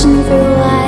searching for why